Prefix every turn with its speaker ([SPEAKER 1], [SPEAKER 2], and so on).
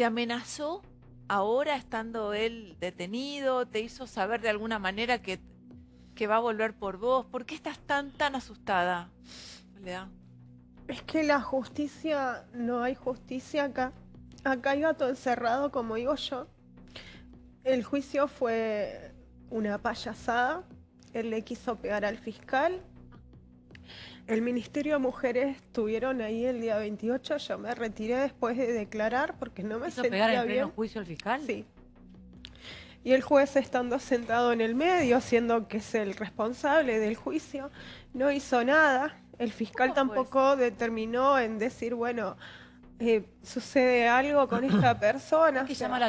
[SPEAKER 1] ¿Te amenazó ahora estando él detenido? ¿Te hizo saber de alguna manera que, que va a volver por vos? ¿Por qué estás tan, tan asustada?
[SPEAKER 2] Es que la justicia, no hay justicia acá. Acá hay gato encerrado, como digo yo. El juicio fue una payasada. Él le quiso pegar al fiscal. El Ministerio de Mujeres estuvieron ahí el día 28. Yo me retiré después de declarar porque no me
[SPEAKER 3] ¿Hizo
[SPEAKER 2] sentía
[SPEAKER 3] pegar en
[SPEAKER 2] bien.
[SPEAKER 3] pleno juicio al fiscal?
[SPEAKER 2] Sí. Y el juez estando sentado en el medio, siendo que es el responsable del juicio, no hizo nada. El fiscal
[SPEAKER 1] ¿Cómo fue
[SPEAKER 2] tampoco determinó en decir, bueno, eh, sucede algo con esta persona.
[SPEAKER 3] Es que
[SPEAKER 2] o sea,
[SPEAKER 3] llama la